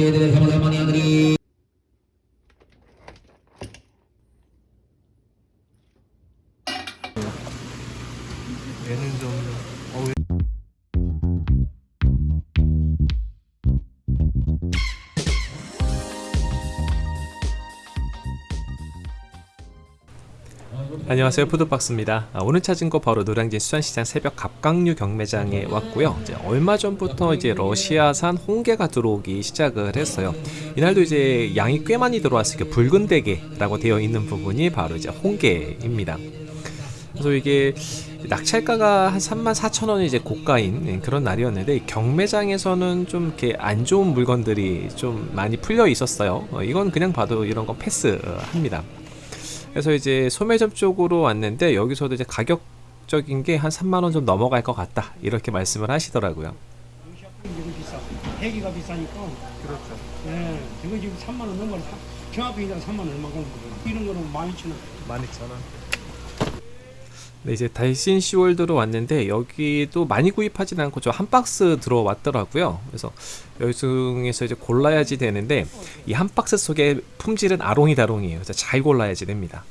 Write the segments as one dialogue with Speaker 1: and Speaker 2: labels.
Speaker 1: 얘는 안녕하세요. 푸드박스입니다. 아, 오늘 찾은 거 바로 노량진 수산시장 새벽 갑각류 경매장에 왔고요. 이제 얼마 전부터 이제 러시아산 홍게가 들어오기 시작을 했어요. 이날도 이제 양이 꽤 많이 들어왔으니까 붉은 대게라고 되어 있는 부분이 바로 이제 홍게입니다. 그래서 이게 낙찰가가 한 3만 4천 원이 이제 고가인 그런 날이었는데 이 경매장에서는 좀 이렇게 안 좋은 물건들이 좀 많이 풀려 있었어요. 어, 이건 그냥 봐도 이런 거 패스합니다 그래서 이제 소매점 쪽으로 왔는데 여기서도 이제 가격적인 게 한 3만 원 좀 넘어갈 것 같다 이렇게 말씀을 하시더라고요.
Speaker 2: 이거 비싸. 대기가 비싸니까.
Speaker 1: 그렇죠.
Speaker 2: 예, 이거 지금 3만 원 넘어요. 저 앞에 있는 3만 원 얼마 정도 이런 거는 12,000원.
Speaker 1: 12,000원. 네, 이제 달신 시월드로 왔는데 여기도 많이 구입하진 않고 저 한 박스 들어왔더라고요. 그래서 여기 중에서 이제 골라야지 되는데 이 한 박스 속에 품질은 아롱이다롱이에요. 그래서 잘 골라야지 됩니다.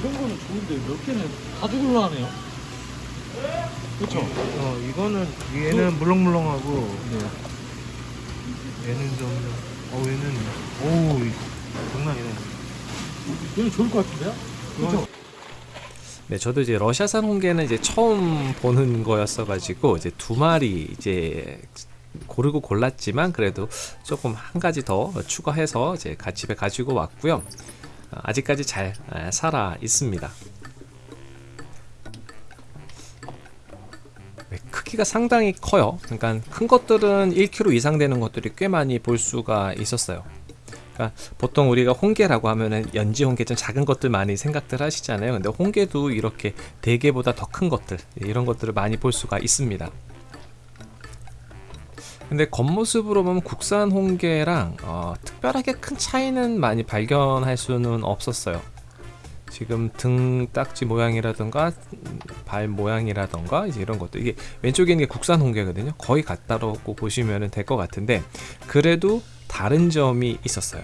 Speaker 3: 이런 거는 좋은데 몇 개는 가죽을로 하네요. 그렇죠.
Speaker 1: 어, 이거는 얘는 물렁물렁하고 얘는 좀 어, 얘는 오, 장난이네.
Speaker 3: 얘는 좋을 것 같은데요? 그렇죠.
Speaker 1: 네, 저도 이제 러시아산 홍게는 이제 처음 보는 거였어가지고 이제 두 마리 이제 고르고 골랐지만 그래도 조금 한 가지 더 추가해서 이제 가- 집에 가지고 왔고요. 어, 아직까지 잘 아, 살아 있습니다. 네, 크기가 상당히 커요. 그러니까 큰 것들은 1kg 이상 되는 것들이 꽤 많이 볼 수가 있었어요. 그러니까 보통 우리가 홍게라고 하면은 연지 홍게 좀 작은 것들 많이 생각들 하시잖아요. 근데 홍게도 이렇게 대게보다 더 큰 것들 이런 것들을 많이 볼 수가 있습니다. 근데 겉모습으로 보면 국산 홍게랑 어, 특별하게 큰 차이는 많이 발견할 수는 없었어요. 지금 등 딱지 모양이라던가 음, 발 모양이라던가 이제 이런 것도 이게 왼쪽에 있는 게 국산 홍게거든요. 거의 같다고 보시면 될 것 같은데 그래도 다른 점이 있었어요.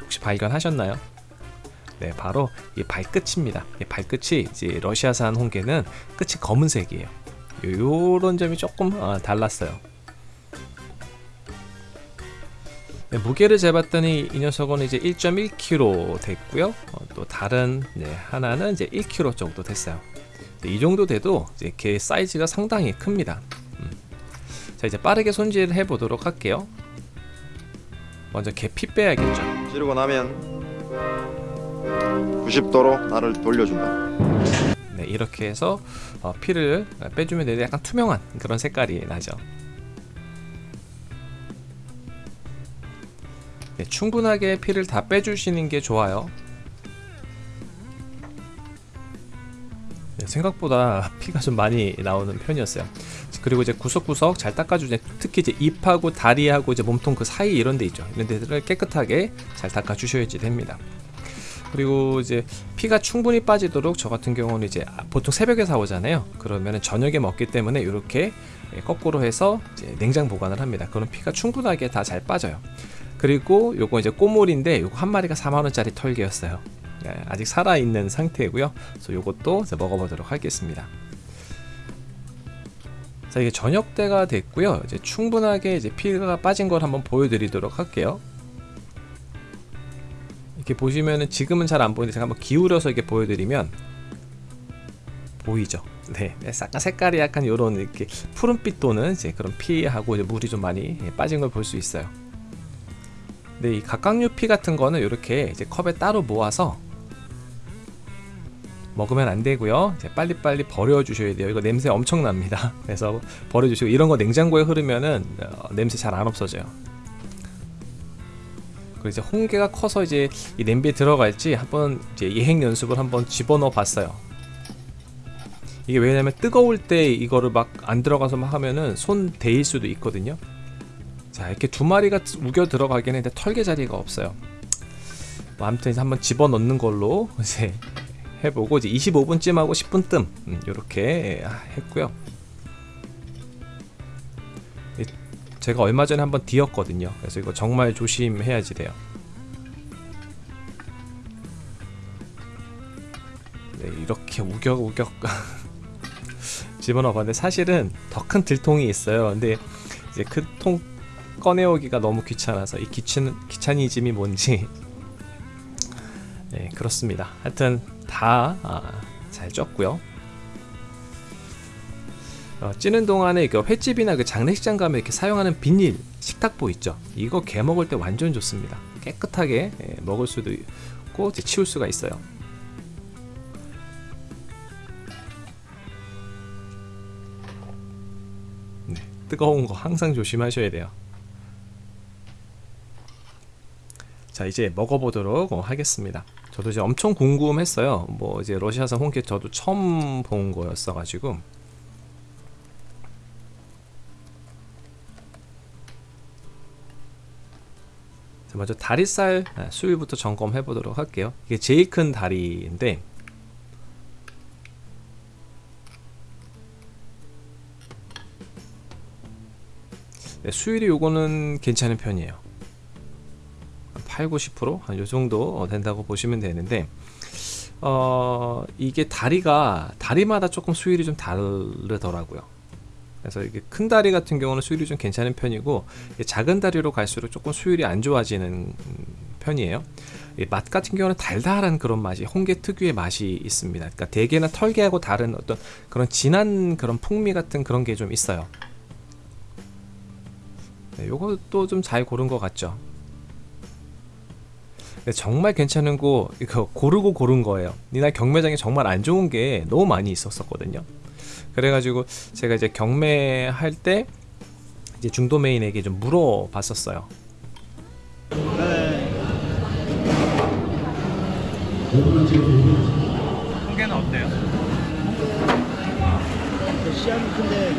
Speaker 1: 혹시 발견하셨나요? 네, 바로 이 발끝입니다. 이 발끝이 이제 러시아산 홍게는 끝이 검은색이에요. 요- 요런 점이 조금 어, 달랐어요. 네, 무게를 재봤더니 이 녀석은 이제 1.1kg 됐고요. 어, 또 다른 네, 하나는 이제 1kg 정도 됐어요. 네, 이 정도 돼도 이제 개 사이즈가 상당히 큽니다. 음. 자 이제 빠르게 손질을 해보도록 할게요. 먼저 개피 빼야겠죠.
Speaker 4: 지르고 나면 90도로 나를 돌려준다.
Speaker 1: 네, 이렇게 해서 어, 피를 빼주면 되는데 약간 투명한 그런 색깔이 나죠. 네, 충분하게 피를 다 빼주시는 게 좋아요. 네, 생각보다 피가 좀 많이 나오는 편이었어요. 그리고 이제 구석구석 잘 닦아주세요. 특히 이제 입하고 다리하고 이제 몸통 그 사이 이런 데 있죠. 이런 데들을 깨끗하게 잘 닦아주셔야지 됩니다. 그리고 이제 피가 충분히 빠지도록 저 같은 경우는 이제 보통 새벽에 사오잖아요. 그러면 저녁에 먹기 때문에 이렇게 거꾸로 해서 냉장 보관을 합니다. 그럼 피가 충분하게 다 잘 빠져요. 그리고 요거 이제 꼬물인데 요거 한 마리가 4만 원짜리 털개였어요. 네, 아직 살아 있는 상태고요. 그래서 요것도 먹어보도록 하겠습니다. 자 이게 저녁 때가 됐고요. 이제 충분하게 이제 피가 빠진 걸 한번 보여드리도록 할게요. 이렇게 보시면은 지금은 잘 안 보이는데 제가 한번 기울여서 이렇게 보여드리면 보이죠? 네, 약간 색깔이 약간 이런 이렇게 푸른빛 도는 이제 그런 피하고 이제 물이 좀 많이 빠진 걸 볼 수 있어요. 네, 이 각각류 피 같은 거는 이렇게 이제 컵에 따로 모아서 먹으면 안 되고요. 이제 빨리빨리 버려 주셔야 돼요. 이거 냄새 엄청 납니다. 그래서 버려 주시고 이런 거 냉장고에 흐르면은 어, 냄새 잘 안 없어져요. 그리고 이제 홍게가 커서 이제 이 냄비에 들어갈지 한번 이제 예행 연습을 한번 집어넣어 봤어요. 이게 왜냐면 뜨거울 때 이거를 막 안 들어가서 막 하면은 손 데일 수도 있거든요. 자 이렇게 두 마리가 우겨 들어가긴 했는데 털개 자리가 없어요. 뭐 아무튼 한번 집어넣는 걸로 이제 해보고 이제 25분쯤 하고 10분 뜸 음, 이렇게 했고요. 제가 얼마 전에 한번 뒤었거든요. 그래서 이거 정말 조심해야지 돼요. 네, 이렇게 우격우격 집어넣어 봤는데 사실은 더 큰 들통이 있어요. 근데 이제 큰 통 꺼내오기가 너무 귀찮아서 이 귀찮 귀차니즘이 뭔지 네 그렇습니다. 하여튼 다 잘 쪘고요. 어, 찌는 동안에 그 횟집이나 그 장례식장 가면 이렇게 사용하는 비닐 식탁보 있죠. 이거 개 먹을 때 완전 좋습니다. 깨끗하게 예, 먹을 수도 있고 치울 수가 있어요. 네, 뜨거운 거 항상 조심하셔야 돼요. 자 이제 먹어보도록 어, 하겠습니다. 저도 이제 엄청 궁금했어요. 뭐 이제 러시아산 홍게 저도 처음 본 거였어 가지고 자, 먼저 다리살 아, 수율부터 점검해 보도록 할게요. 이게 제일 큰 다리인데 네, 수율이 요거는 괜찮은 편이에요. 8, 90%한 요 정도 된다고 보시면 되는데 어 이게 다리가 다리마다 조금 수율이 좀 다르더라고요. 그래서 이게 큰 다리 같은 경우는 수율이 좀 괜찮은 편이고 작은 다리로 갈수록 조금 수율이 안 좋아지는 음, 편이에요. 이맛 같은 경우는 달달한 그런 맛이 홍게 특유의 맛이 있습니다. 그러니까 대게나 털게하고 다른 어떤 그런 진한 그런 풍미 같은 그런 게 좀 있어요. 네, 요것도 좀 잘 고른 것 같죠. 근데 정말 괜찮은 거 이거 고르고 고른 거예요. 이날 경매장에 정말 안 좋은 게 너무 많이 있었었거든요. 그래가지고 제가 이제 경매할 때 이제 중도 메인에게 좀 물어봤었어요.
Speaker 3: 홍게는 어때요?
Speaker 2: 시야는 큰데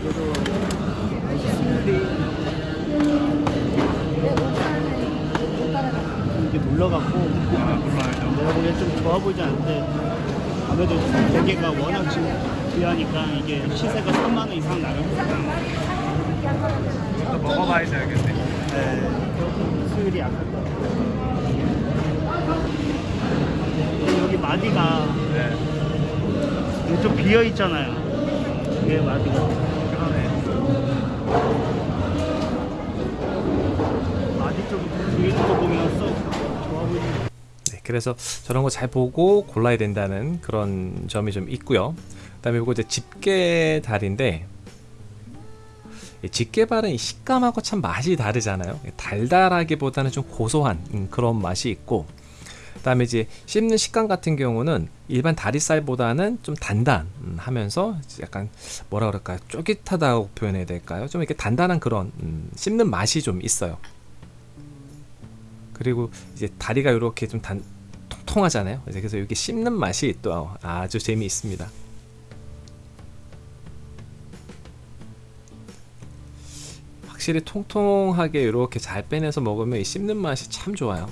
Speaker 2: 그래도 이게
Speaker 3: 아 몰라요.
Speaker 2: 내가 보기엔 좀 좋아 보이지 않는데 아무래도 대게가 워낙 지금 귀하니까 이게 시세가 3만 원 이상 나가거든요.
Speaker 3: 또 먹어봐야 알겠네.
Speaker 2: 네, 수율이 약할 것 같아요. 여기 마디가
Speaker 3: 네.
Speaker 2: 여기 좀 비어 있잖아요. 이게 마디가.
Speaker 3: 그러네.
Speaker 2: 마디 쪽 위에 거 보면 썩 좋아 보이는.
Speaker 1: 네, 그래서 저런 거 잘 보고 골라야 된다는 그런 점이 좀 있고요. 그 다음에 이거 이제 집게 달인데 이 집게발은 이 식감하고 참 맛이 다르잖아요. 달달하기보다는 좀 고소한 음, 그런 맛이 있고, 그 다음에 이제 씹는 식감 같은 경우는 일반 다리살보다는 좀 단단하면서 약간 뭐라 그럴까요? 쫄깃하다고 표현해야 될까요? 좀 이렇게 단단한 그런 음, 씹는 맛이 좀 있어요. 그리고 이제 다리가 이렇게 좀 단, 통통하잖아요. 이제 그래서 이게 씹는 맛이 또 아주 재미있습니다. 확실히 통통하게 이렇게 잘 빼내서 먹으면 이 씹는 맛이 참 좋아요.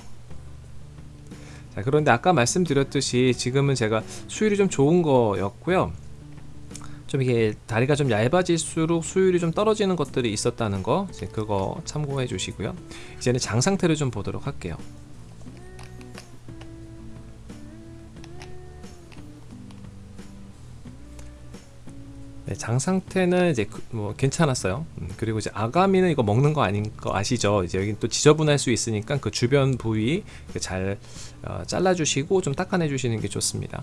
Speaker 1: 자, 그런데 아까 말씀드렸듯이 지금은 제가 수율이 좀 좋은 거였고요. 좀 이게 다리가 좀 얇아질수록 수율이 좀 떨어지는 것들이 있었다는 거 그거 참고해 주시고요. 이제는 장 상태를 좀 보도록 할게요. 네, 장 상태는 이제 그- 뭐 괜찮았어요. 음, 그리고 이제 아가미는 이거 먹는 거 아닌 거 아시죠? 이제 여기 또 지저분할 수 있으니까 그 주변 부위 잘 어, 잘라주시고 좀 닦아내 주시는 게 좋습니다.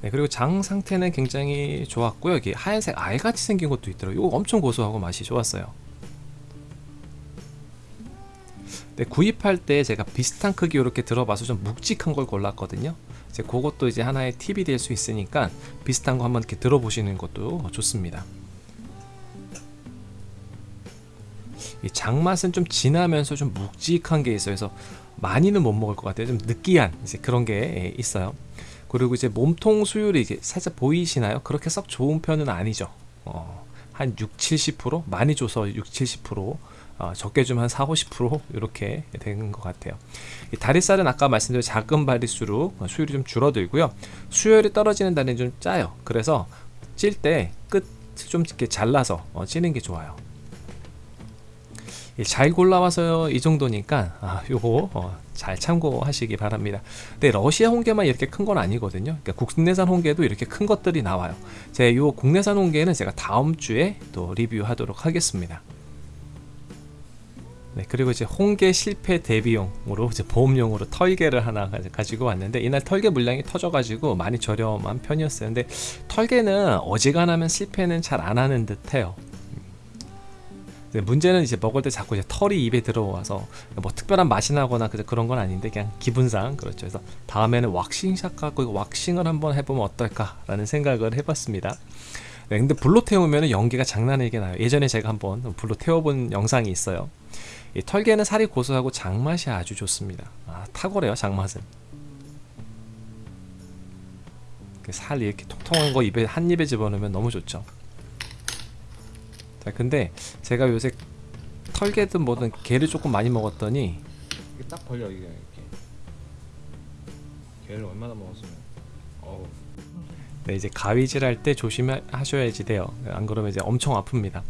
Speaker 1: 네, 그리고 장 상태는 굉장히 좋았고요. 여기 하얀색 알같이 생긴 것도 있더라고요. 이거 엄청 고소하고 맛이 좋았어요. 네, 구입할 때 제가 비슷한 크기 이렇게 들어봐서 좀 묵직한 걸 골랐거든요. 이제 그것도 이제 하나의 팁이 될 수 있으니까 비슷한 거 한번 이렇게 들어보시는 것도 좋습니다. 이 장맛은 좀 진하면서 좀 묵직한 게 있어요. 그래서 많이는 못 먹을 것 같아요. 좀 느끼한 이제 그런 게 예, 있어요. 그리고 이제 몸통 수율이 이게 살짝 보이시나요? 그렇게 썩 좋은 편은 아니죠. 어, 한 6, 70% 많이 줘서 6, 70% 어, 적게 주면 한 4, 50% 이렇게 되는 것 같아요. 이 다리살은 아까 말씀드린 작은 발일수록 어, 수율이 좀 줄어들고요. 수율이 떨어지는 다리는 좀 짜요. 그래서 찔 때 끝을 좀 이렇게 잘라서 어, 찌는 게 좋아요. 예, 잘 골라와서 이 정도니까 아, 요거 어, 잘 참고하시기 바랍니다. 근데 러시아 홍게만 이렇게 큰 건 아니거든요. 그러니까 국내산 홍게도 이렇게 큰 것들이 나와요. 제요 국내산 홍게는 제가 다음 주에 또 리뷰하도록 하겠습니다. 네, 그리고 이제 홍게 실패 대비용으로 이제 보험용으로 털개를 하나 가- 가지고 왔는데 이날 털개 물량이 터져가지고 많이 저렴한 편이었어요. 근데 털개는 어지간하면 실패는 잘 안 하는 듯해요. 네, 문제는 이제 먹을 때 자꾸 이제 털이 입에 들어와서 뭐 특별한 맛이 나거나 그런 건 아닌데 그냥 기분상 그렇죠. 그래서 다음에는 왁싱샷 갖고 왁싱을 한번 해보면 어떨까라는 생각을 해봤습니다. 네, 근데 불로 태우면 연기가 장난 아니게 나요. 예전에 제가 한번 불로 태워본 영상이 있어요. 이 털개는 살이 고소하고 장맛이 아주 좋습니다. 아, 탁월해요 장맛은. 그살 이렇게 통통한 거 입에 한 입에 집어넣으면 너무 좋죠. 자, 근데 제가 요새 털개든 뭐든 게를 조금 많이 먹었더니
Speaker 5: 이게 딱 걸려 이게 이렇게 걔를 얼마나 먹었으면 어우
Speaker 1: 네, 이제 가위질 할 때 조심하셔야지 돼요. 안 그러면 이제 엄청 아픕니다.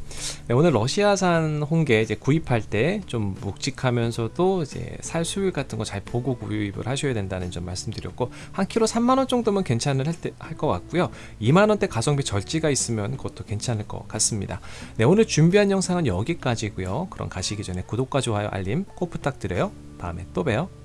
Speaker 1: 네, 오늘 러시아산 홍게 이제 구입할 때 좀 묵직하면서도 이제 살 수율 같은 거 잘 보고 구입을 하셔야 된다는 점 말씀드렸고 한 키로 3만 원 정도면 괜찮을 할것 같고요. 2만 원대 가성비 절지가 있으면 그것도 괜찮을 것 같습니다. 네, 오늘 준비한 영상은 여기까지고요. 그럼 가시기 전에 구독과 좋아요, 알림 꼭 부탁드려요. 다음에 또 봬요.